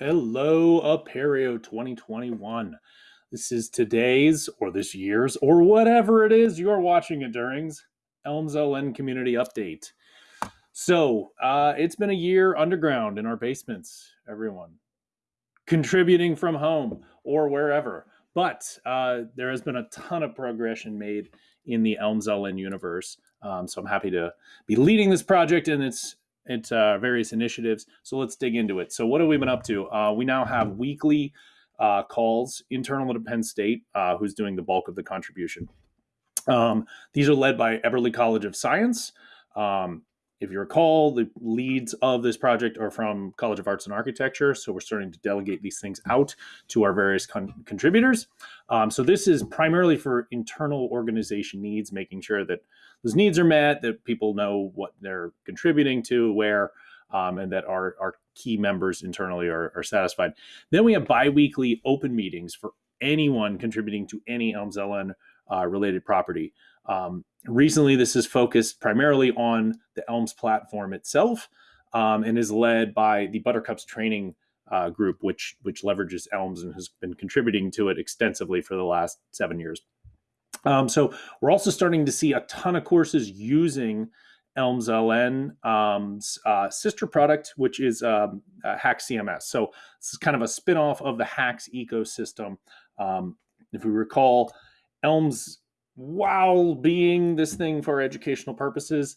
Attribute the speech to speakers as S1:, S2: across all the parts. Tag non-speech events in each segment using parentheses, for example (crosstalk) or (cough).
S1: Hello, Apereo 2021. This is today's or this year's or whatever it is you're watching it during's Elms LN community update. So, uh, it's been a year underground in our basements, everyone, contributing from home or wherever. But uh, there has been a ton of progression made in the Elms LN universe. Um, so, I'm happy to be leading this project and its at uh, various initiatives. So let's dig into it. So what have we been up to? Uh, we now have weekly uh, calls internal to Penn State, uh, who's doing the bulk of the contribution. Um, these are led by Eberly College of Science. Um, if you recall, the leads of this project are from College of Arts and Architecture. So we're starting to delegate these things out to our various con- contributors. Um, so this is primarily for internal organization needs, making sure that those needs are met, that people know what they're contributing to, where, um, and that our, our key members internally are, are satisfied. Then we have biweekly open meetings for anyone contributing to any Elms LN uh, related property. Um, recently, this is focused primarily on the Elms platform itself um, and is led by the Buttercups training uh, group, which which leverages Elms and has been contributing to it extensively for the last seven years. Um, so we're also starting to see a ton of courses using Elms LN's um, uh, sister product, which is um, uh, HAX CMS. So this is kind of a spinoff of the HAX ecosystem. Um, if we recall, Elms, while being this thing for educational purposes,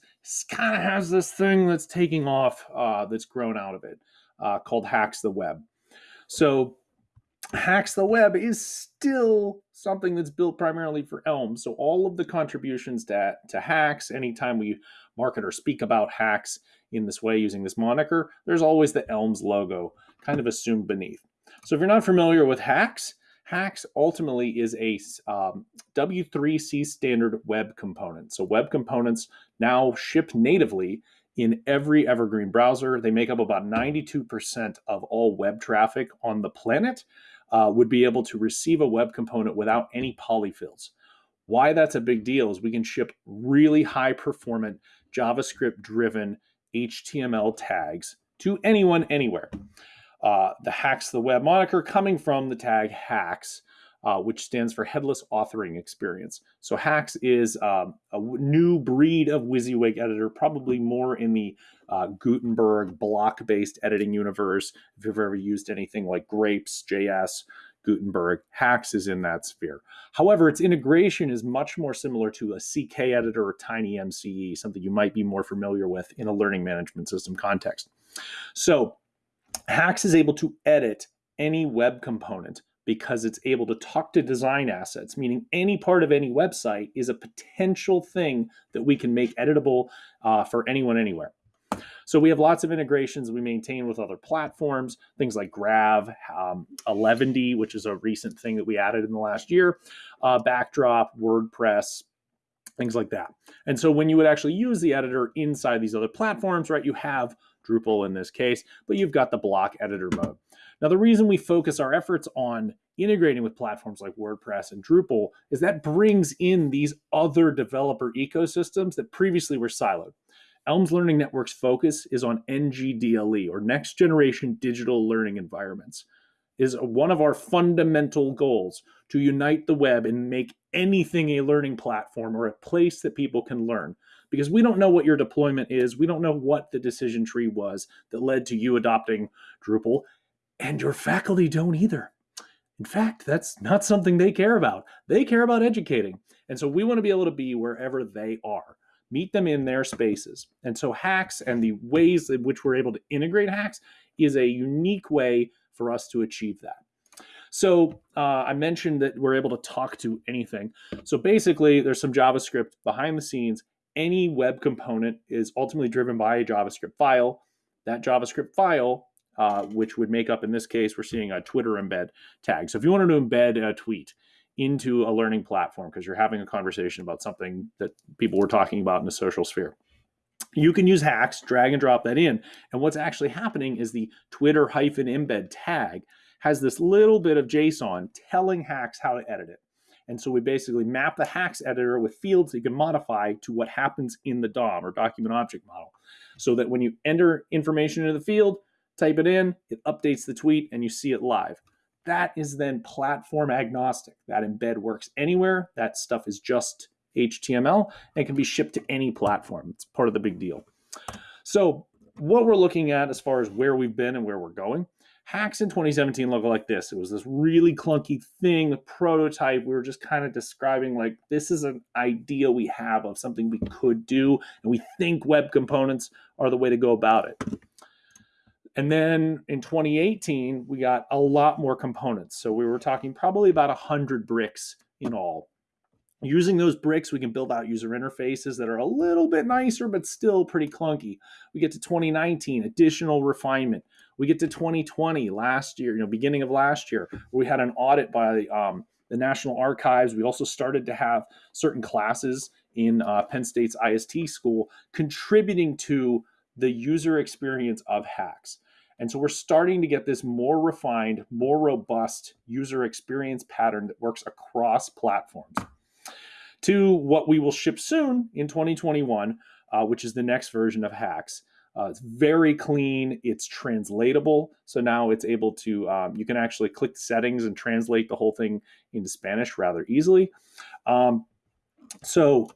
S1: kind of has this thing that's taking off uh, that's grown out of it uh, called HAX the Web. So HAX the Web is still something that's built primarily for Elm. So all of the contributions to, to HAX, anytime we market or speak about HAX in this way using this moniker, there's always the Elms logo kind of assumed beneath. So if you're not familiar with HAX, HAX ultimately is a um, W3C standard web component. So web components now ship natively in every Evergreen browser. They make up about 92% of all web traffic on the planet uh, would be able to receive a web component without any polyfills. Why that's a big deal is we can ship really high performant JavaScript driven HTML tags to anyone anywhere. Uh, the HAX the Web moniker coming from the tag HAX, uh, which stands for Headless Authoring Experience. So HAX is um, a new breed of WYSIWYG editor, probably more in the uh, Gutenberg block-based editing universe. If you've ever used anything like Grapes, JS, Gutenberg, HAX is in that sphere. However, its integration is much more similar to a CK editor or Tiny TinyMCE, something you might be more familiar with in a learning management system context. So HAX is able to edit any web component because it's able to talk to design assets, meaning any part of any website is a potential thing that we can make editable uh, for anyone anywhere. So we have lots of integrations we maintain with other platforms, things like Grav, um, Eleventy, which is a recent thing that we added in the last year, uh, Backdrop, WordPress, things like that. And so when you would actually use the editor inside these other platforms, right, you have Drupal in this case, but you've got the block editor mode. Now, the reason we focus our efforts on integrating with platforms like WordPress and Drupal is that brings in these other developer ecosystems that previously were siloed. Elms Learning Network's focus is on NGDLE or next generation digital learning environments. Is one of our fundamental goals to unite the web and make anything a learning platform or a place that people can learn because we don't know what your deployment is. We don't know what the decision tree was that led to you adopting Drupal, and your faculty don't either. In fact, that's not something they care about. They care about educating. And so we want to be able to be wherever they are, meet them in their spaces. And so HAX and the ways in which we're able to integrate HAX is a unique way for us to achieve that. So uh, I mentioned that we're able to talk to anything. So basically, there's some JavaScript behind the scenes any web component is ultimately driven by a JavaScript file. That JavaScript file, uh, which would make up, in this case, we're seeing a Twitter embed tag. So if you wanted to embed a tweet into a learning platform because you're having a conversation about something that people were talking about in the social sphere, you can use HAX, drag and drop that in. And what's actually happening is the Twitter hyphen embed tag has this little bit of JSON telling HAX how to edit it. And so we basically map the HAX editor with fields that you can modify to what happens in the DOM or document object model. So that when you enter information into the field, type it in, it updates the tweet, and you see it live. That is then platform agnostic. That embed works anywhere. That stuff is just HTML and can be shipped to any platform. It's part of the big deal. So, what we're looking at as far as where we've been and where we're going, HAX in 2017 look like this. It was this really clunky thing, a prototype. We were just kind of describing like this is an idea we have of something we could do, and we think web components are the way to go about it. And then in 2018, we got a lot more components. So we were talking probably about 100 bricks in all. Using those bricks, we can build out user interfaces that are a little bit nicer, but still pretty clunky. We get to 2019, additional refinement. We get to 2020, last year, you know, beginning of last year, we had an audit by um, the National Archives. We also started to have certain classes in uh, Penn State's IST school contributing to the user experience of HAX. And so we're starting to get this more refined, more robust user experience pattern that works across platforms. To what we will ship soon in 2021, uh, which is the next version of HAX. Uh, it's very clean. It's translatable. So now it's able to, um, you can actually click settings and translate the whole thing into Spanish rather easily. Um, so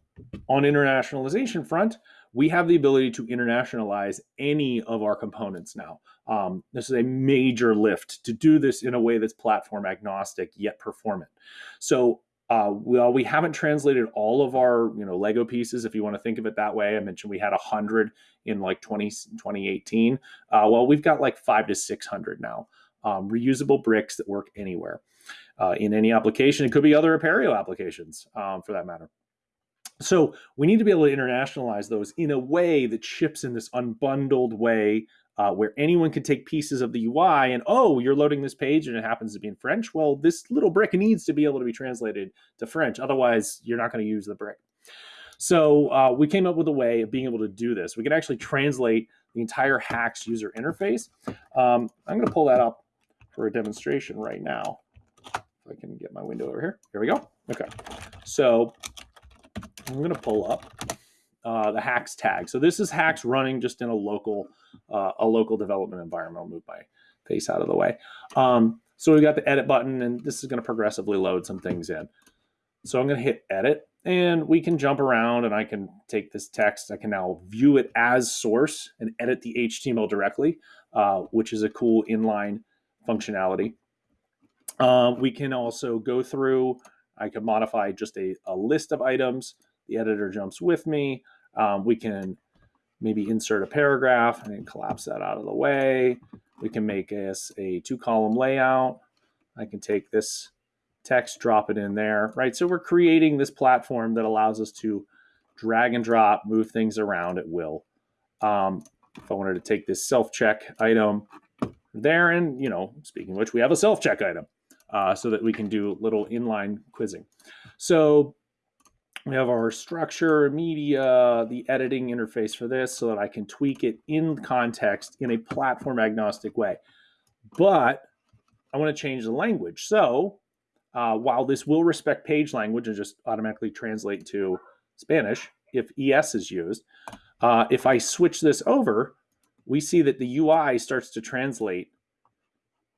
S1: on internationalization front, we have the ability to internationalize any of our components now. Um, this is a major lift to do this in a way that's platform agnostic yet performant. So uh, well, we haven't translated all of our you know Lego pieces, if you want to think of it that way. I mentioned we had a hundred in like 20, 2018. Uh, well, we've got like five to six hundred now. Um, reusable bricks that work anywhere uh, in any application. It could be other Apereo applications um, for that matter. So we need to be able to internationalize those in a way that ships in this unbundled way uh, where anyone can take pieces of the UI and, oh, you're loading this page and it happens to be in French. Well, this little brick needs to be able to be translated to French. Otherwise, you're not going to use the brick. So uh, we came up with a way of being able to do this. We can actually translate the entire HAX user interface. Um, I'm going to pull that up for a demonstration right now. If I can get my window over here. Here we go. Okay. So I'm going to pull up uh, the HAX tag. So this is HAX running just in a local uh, a local development environment. I'll move my face out of the way. Um, so we've got the edit button, and this is going to progressively load some things in. So I'm going to hit edit, and we can jump around, and I can take this text. I can now view it as source and edit the HTML directly, uh, which is a cool inline functionality. Uh, we can also go through. I can modify just a, a list of items the editor jumps with me. Um, we can maybe insert a paragraph and collapse that out of the way. We can make this a two column layout. I can take this text, drop it in there, right? So we're creating this platform that allows us to drag and drop, move things around at will. Um, if I wanted to take this self check item there, and you know, speaking which, we have a self check item uh, so that we can do little inline quizzing. So we have our structure, media, the editing interface for this so that I can tweak it in context in a platform agnostic way. But I want to change the language. So uh, while this will respect page language and just automatically translate to Spanish if ES is used, uh, if I switch this over, we see that the UI starts to translate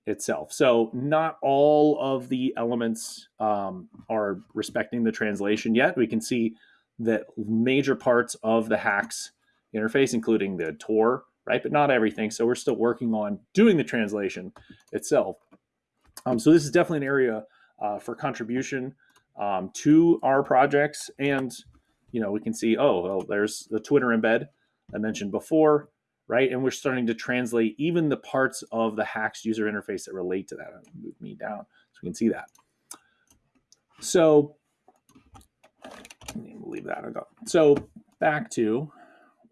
S1: itself. So not all of the elements um, are respecting the translation yet. We can see that major parts of the HAX interface, including the Tor, right? But not everything. So we're still working on doing the translation itself. Um, so this is definitely an area uh, for contribution um, to our projects. And, you know, we can see, oh, well, there's the Twitter embed I mentioned before right? And we're starting to translate even the parts of the HAX user interface that relate to that. Move me down so we can see that. So leave that. So back to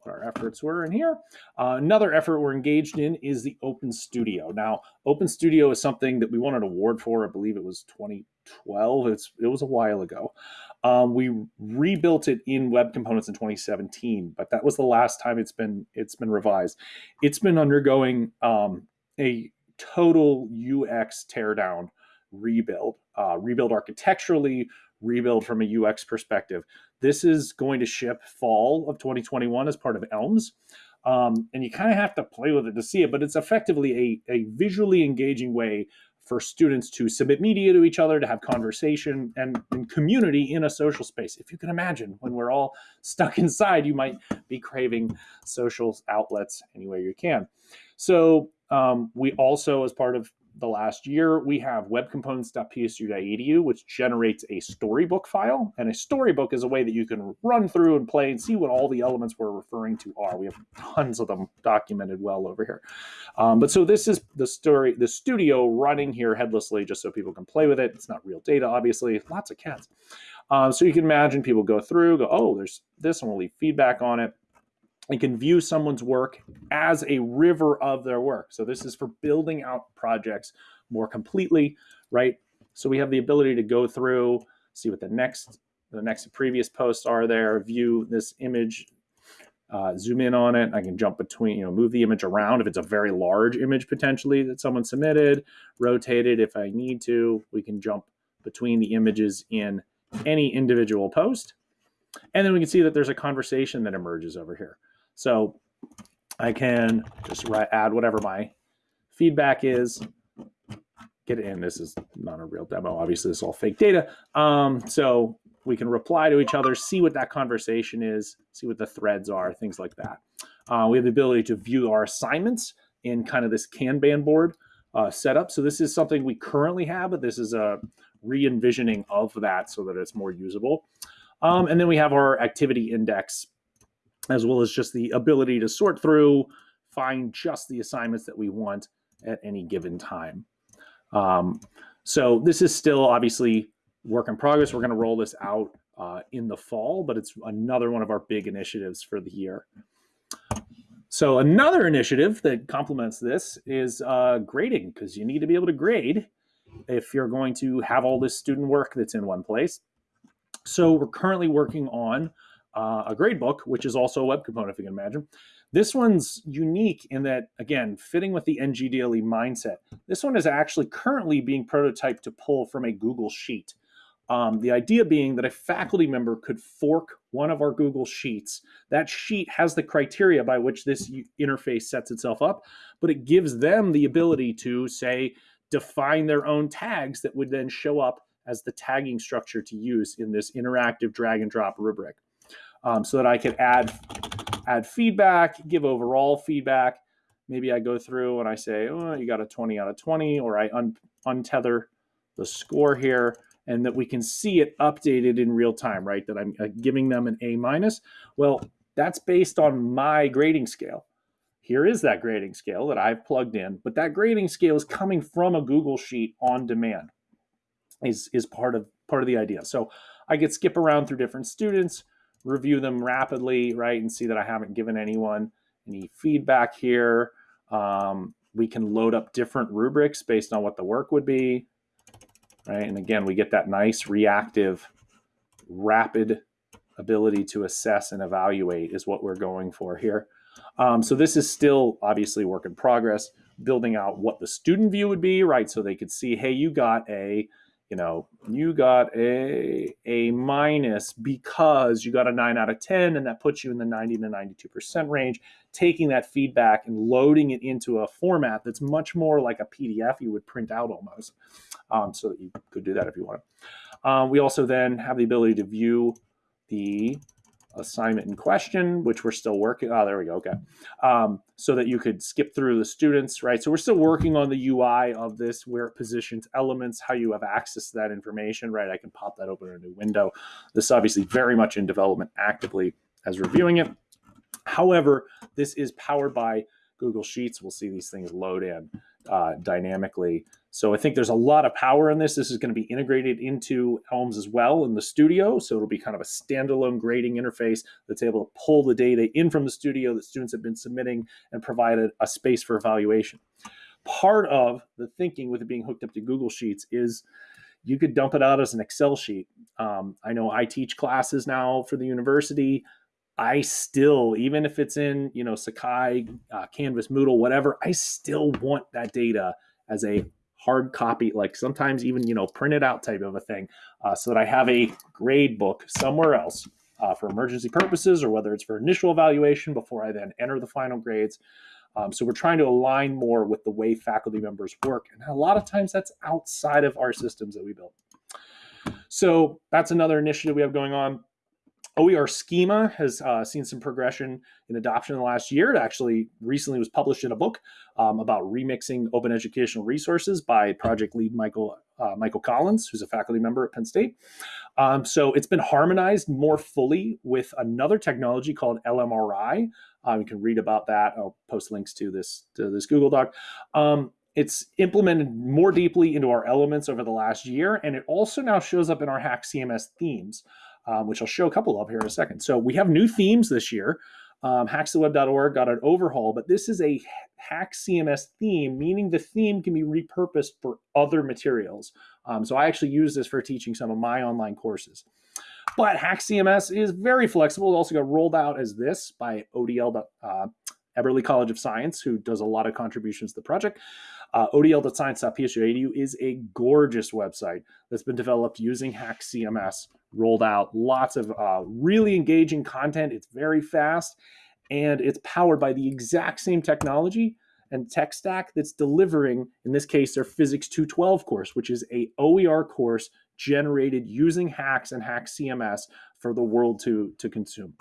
S1: what our efforts were in here. Uh, another effort we're engaged in is the Open Studio. Now, Open Studio is something that we won an award for. I believe it was 2012. It's it was a while ago. Um, we rebuilt it in Web Components in 2017, but that was the last time it's been it's been revised. It's been undergoing um, a total UX teardown rebuild, uh, rebuild architecturally, rebuild from a UX perspective. This is going to ship fall of 2021 as part of Elms. Um, and you kind of have to play with it to see it, but it's effectively a, a visually engaging way for students to submit media to each other, to have conversation and, and, community in a social space. If you can imagine, when we're all (laughs) stuck inside, you might be craving social outlets any way you can. So um, we also, as part of the last year, we have webcomponents.psu.edu, which generates a storybook file. And a storybook is a way that you can run through and play and see what all the elements we're referring to are. We have tons of them documented well over here. Um, but so this is the story, the studio running here headlessly, just so people can play with it. It's not real data, obviously. Lots of cats. Um, so you can imagine people go through, go, oh, there's this, and we'll leave feedback on it and can view someone's work as a river of their work. So this is for building out projects more completely, right? So we have the ability to go through, see what the next the next previous posts are there, view this image, uh, zoom in on it. I can jump between, you know, move the image around if it's a very large image potentially that someone submitted, rotate it if I need to. We can jump between the images in any individual post. And then we can see that there's a conversation that emerges over here. So I can just write, add whatever my feedback is, get it in. This is not a real demo. Obviously, this is all fake data. Um, so we can reply to each other, see what that conversation is, see what the threads are, things like that. Uh, we have the ability to view our assignments in kind of this Kanban board uh, setup. So this is something we currently have, but this is a re-envisioning of that so that it's more usable. Um, and then we have our activity index as well as just the ability to sort through, find just the assignments that we want at any given time. Um, so this is still obviously work in progress. We're going to roll this out uh, in the fall, but it's another one of our big initiatives for the year. So another initiative that complements this is uh, grading, because you need to be able to grade if you're going to have all this student work that's in one place. So we're currently working on uh, a grade book, which is also a web component, if you can imagine. This one's unique in that, again, fitting with the NGDLE mindset. This one is actually currently being prototyped to pull from a Google Sheet. Um, the idea being that a faculty member could fork one of our Google Sheets. That sheet has the criteria by which this interface sets itself up, but it gives them the ability to, say, define their own tags that would then show up as the tagging structure to use in this interactive drag and drop rubric um, so that I could add add feedback, give overall feedback. Maybe I go through and I say, oh, you got a 20 out of 20, or I un untether the score here and that we can see it updated in real time, right? That I'm uh, giving them an A minus. Well, that's based on my grading scale. Here is that grading scale that I've plugged in, but that grading scale is coming from a Google Sheet on demand. Is is part of part of the idea. So I could skip around through different students, review them rapidly, right, and see that I haven't given anyone any feedback here. Um, we can load up different rubrics based on what the work would be, right? And again, we get that nice reactive, rapid ability to assess and evaluate is what we're going for here. Um, so this is still obviously work in progress, building out what the student view would be, right? So they could see, hey, you got a you know, you got a a minus because you got a 9 out of 10 and that puts you in the 90 to 92% range, taking that feedback and loading it into a format that's much more like a PDF you would print out almost. Um, so that you could do that if you want. Um, we also then have the ability to view the assignment in question, which we're still working. Oh, there we go. Okay. Um, so that you could skip through the students, right? So we're still working on the UI of this, where it positions elements, how you have access to that information, right? I can pop that open in a new window. This is obviously very much in development actively as reviewing it. However, this is powered by Google Sheets. We'll see these things load in uh, dynamically. So I think there's a lot of power in this. This is going to be integrated into Elms as well in the studio. So it'll be kind of a standalone grading interface that's able to pull the data in from the studio that students have been submitting and provide a, a space for evaluation. Part of the thinking with it being hooked up to Google Sheets is you could dump it out as an Excel sheet. Um, I know I teach classes now for the university. I still, even if it's in, you know, Sakai, uh, Canvas, Moodle, whatever, I still want that data as a hard copy, like sometimes even, you know, printed out type of a thing, uh, so that I have a grade book somewhere else uh, for emergency purposes or whether it's for initial evaluation before I then enter the final grades. Um, so we're trying to align more with the way faculty members work. And a lot of times that's outside of our systems that we built. So that's another initiative we have going on. OER schema has uh, seen some progression in adoption in the last year. It actually recently was published in a book um, about remixing open educational resources by project lead Michael uh, Michael Collins, who's a faculty member at Penn State. Um, so it's been harmonized more fully with another technology called LMRI. Um, you can read about that. I'll post links to this to this Google Doc. Um, it's implemented more deeply into our elements over the last year, and it also now shows up in our HAX CMS themes um, which I'll show a couple of here in a second. So we have new themes this year. Um, haxtheweb.org got an overhaul, but this is a HAX CMS theme, meaning the theme can be repurposed for other materials. Um, so I actually use this for teaching some of my online courses. But HAX CMS is very flexible. It also got rolled out as this by ODL, uh, Eberly College of Science, who does a lot of contributions to the project. Uh, odl.science.psu.edu is a gorgeous website that's been developed using HAX CMS, rolled out lots of uh, really engaging content. It's very fast and it's powered by the exact same technology and tech stack that's delivering, in this case, their Physics 212 course, which is a OER course generated using HAX and HAX CMS for the world to, to consume.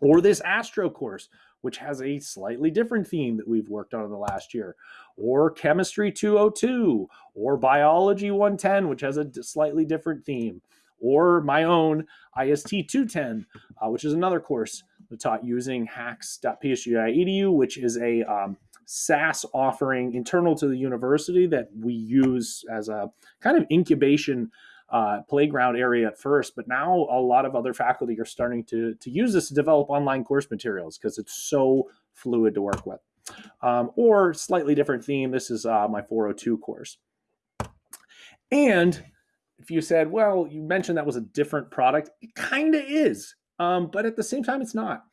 S1: Or this Astro course, which has a slightly different theme that we've worked on in the last year, or Chemistry 202, or Biology 110, which has a slightly different theme, or my own IST 210, uh, which is another course taught using hax.psu.edu, which is a um, SaaS offering internal to the university that we use as a kind of incubation uh, playground area at first, but now a lot of other faculty are starting to, to use this to develop online course materials because it's so fluid to work with. Um, or slightly different theme, this is uh, my 402 course. And if you said, well, you mentioned that was a different product, it kind of is, um, but at the same time, it's not.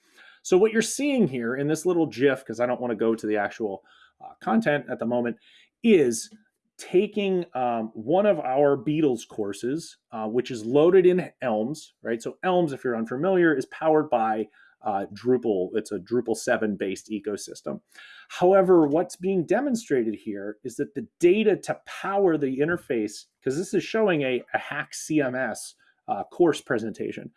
S1: So what you're seeing here in this little GIF, because I don't want to go to the actual uh, content at the moment, is taking um, one of our Beatles courses, uh, which is loaded in Elms, right? So Elms, if you're unfamiliar, is powered by uh, Drupal. It's a Drupal 7 based ecosystem. However, what's being demonstrated here is that the data to power the interface, because this is showing a, a HAX CMS uh, course presentation,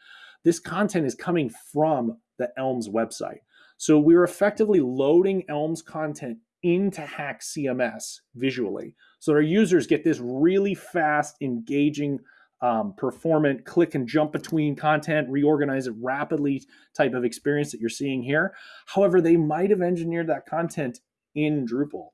S1: this content is coming from the Elms website. So we're effectively loading Elms content into HAX CMS visually. So our users get this really fast, engaging, um, performant click and jump between content, reorganize it rapidly type of experience that you're seeing here. However, they might have engineered that content in Drupal,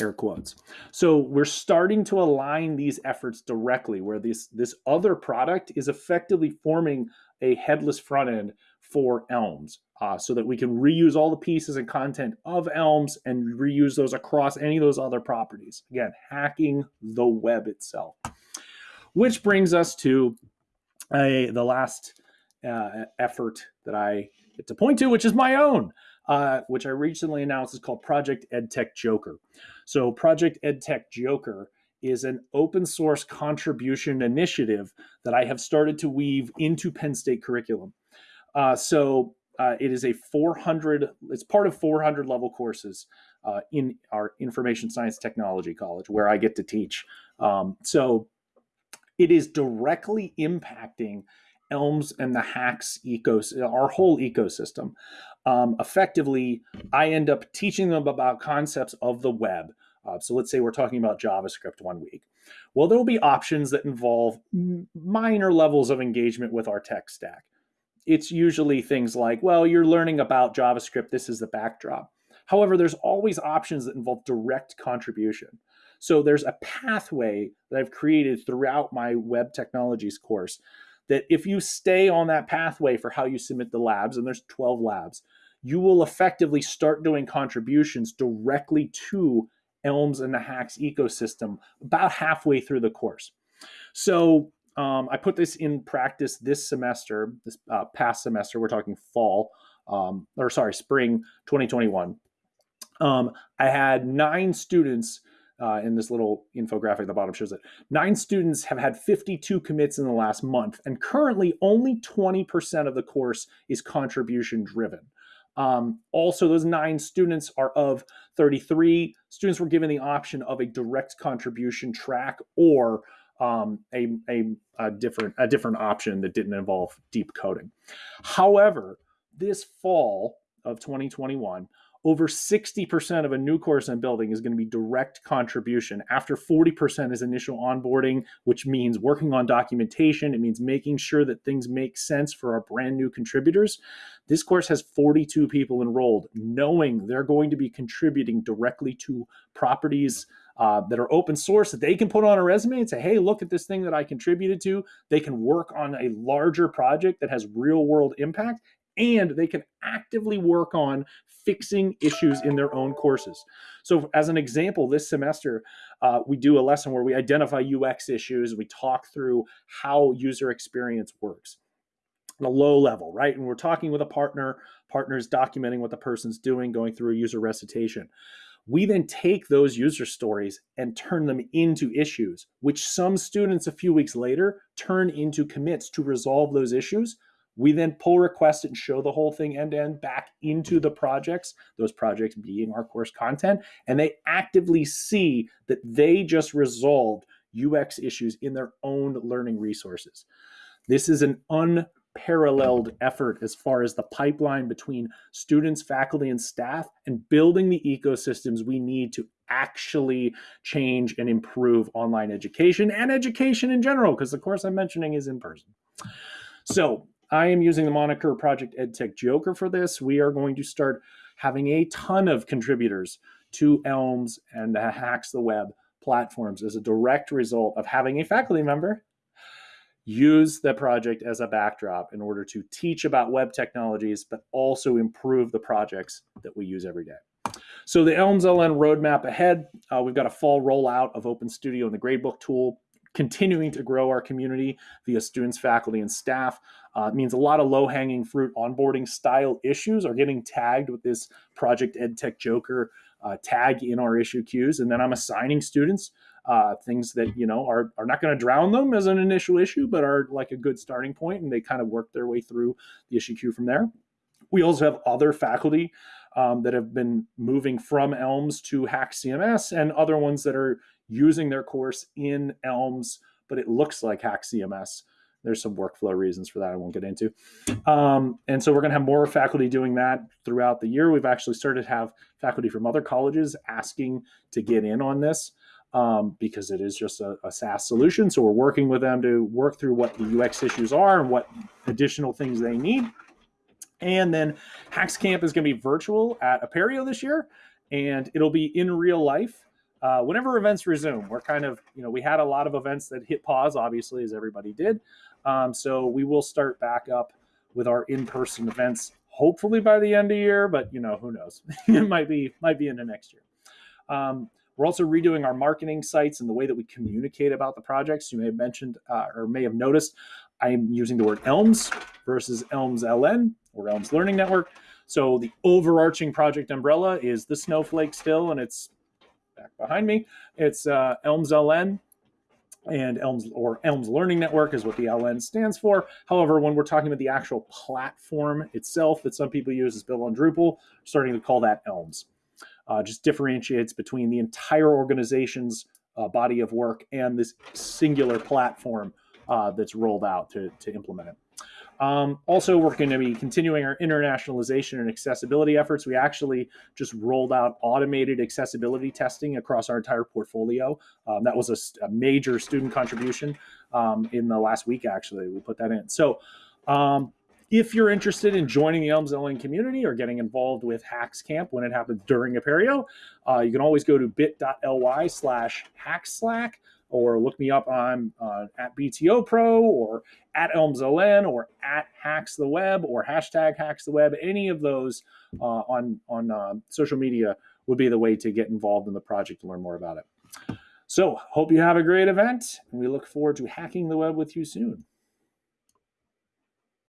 S1: air quotes. So we're starting to align these efforts directly where this, this other product is effectively forming a headless front end for Elms uh, so that we can reuse all the pieces and content of Elms and reuse those across any of those other properties. Again, hacking the web itself. Which brings us to a, the last uh, effort that I get to point to, which is my own, uh, which I recently announced is called Project EdTech Joker. So Project EdTech Joker is an open source contribution initiative that I have started to weave into Penn State curriculum. Uh, so uh, it is a 400, it's part of 400 level courses uh, in our information science technology college where I get to teach. Um, so it is directly impacting Elms and the HAX ecosystem, our whole ecosystem. Um, effectively, I end up teaching them about concepts of the web. Uh, so let's say we're talking about JavaScript one week. Well, there will be options that involve minor levels of engagement with our tech stack it's usually things like, well, you're learning about JavaScript, this is the backdrop. However, there's always options that involve direct contribution. So there's a pathway that I've created throughout my web technologies course that if you stay on that pathway for how you submit the labs, and there's 12 labs, you will effectively start doing contributions directly to Elms and the HAX ecosystem about halfway through the course. So um, I put this in practice this semester, this uh, past semester. We're talking fall, um, or sorry, spring 2021. Um, I had nine students uh, in this little infographic at the bottom shows it. Nine students have had 52 commits in the last month, and currently only 20% of the course is contribution driven. Um, also, those nine students are of 33. Students were given the option of a direct contribution track or um, a, a, a, different a different option that didn't involve deep coding. However, this fall of 2021, over 60% of a new course I'm building is going to be direct contribution. After 40% is initial onboarding, which means working on documentation. It means making sure that things make sense for our brand new contributors. This course has 42 people enrolled, knowing they're going to be contributing directly to properties uh, that are open source that they can put on a resume and say, hey, look at this thing that I contributed to. They can work on a larger project that has real world impact and they can actively work on fixing issues in their own courses. So, as an example, this semester, uh, we do a lesson where we identify UX issues, we talk through how user experience works on a low level, right? And we're talking with a partner, partners documenting what the person's doing, going through a user recitation. We then take those user stories and turn them into issues, which some students a few weeks later turn into commits to resolve those issues we then pull requests and show the whole thing end to end back into the projects, those projects being our course content, and they actively see that they just resolved UX issues in their own learning resources. This is an unparalleled effort as far as the pipeline between students, faculty, and staff, and building the ecosystems we need to actually change and improve online education and education in general, because the course I'm mentioning is in person. So, I am using the moniker Project EdTech Joker for this. We are going to start having a ton of contributors to Elms and the HAX the Web platforms as a direct result of having a faculty member use the project as a backdrop in order to teach about web technologies, but also improve the projects that we use every day. So the Elms LN roadmap ahead, uh, we've got a fall rollout of Open Studio and the gradebook tool continuing to grow our community via students, faculty, and staff. Uh, means a lot of low hanging fruit onboarding style issues are getting tagged with this Project EdTech Joker uh, tag in our issue queues. And then I'm assigning students uh, things that, you know, are, are not going to drown them as an initial issue, but are like a good starting point and they kind of work their way through the issue queue from there. We also have other faculty um, that have been moving from Elms to HAX CMS and other ones that are using their course in Elms, but it looks like HAX CMS. There's some workflow reasons for that I won't get into. Um, and so we're going to have more faculty doing that throughout the year. We've actually started to have faculty from other colleges asking to get in on this um, because it is just a, a SaaS solution. So we're working with them to work through what the UX issues are and what additional things they need. And then HAX Camp is going to be virtual at Apereo this year, and it'll be in real life uh, whenever events resume, we're kind of, you know, we had a lot of events that hit pause, obviously, as everybody did. Um, so we will start back up with our in-person events, hopefully by the end of year, but you know, who knows? (laughs) it might be might be into next year. Um, we're also redoing our marketing sites and the way that we communicate about the projects. You may have mentioned uh, or may have noticed I'm using the word Elms versus Elms LN or Elms Learning Network. So the overarching project umbrella is the Snowflake still, and it's back behind me. It's uh, Elms LN and Elms or Elms Learning Network is what the LN stands for. However, when we're talking about the actual platform itself that some people use is built on Drupal, starting to call that Elms. Uh, just differentiates between the entire organization's uh, body of work and this singular platform uh, that's rolled out to, to implement it. Um, also, we're going to be continuing our internationalization and accessibility efforts. We actually just rolled out automated accessibility testing across our entire portfolio. Um, that was a, a, major student contribution um, in the last week, actually. We put that in. So, um, if you're interested in joining the Elms LN community or getting involved with HAX Camp when it happens during Apereo, uh, you can always go to bit.ly slash hackslack or look me up on uh, at btopro or at ElmsLN or at HAX the Web or hashtag HAX the Web. Any of those uh, on on uh, social media would be the way to get involved in the project to learn more about it. So, hope you have a great event, and we look forward to hacking the web with you soon.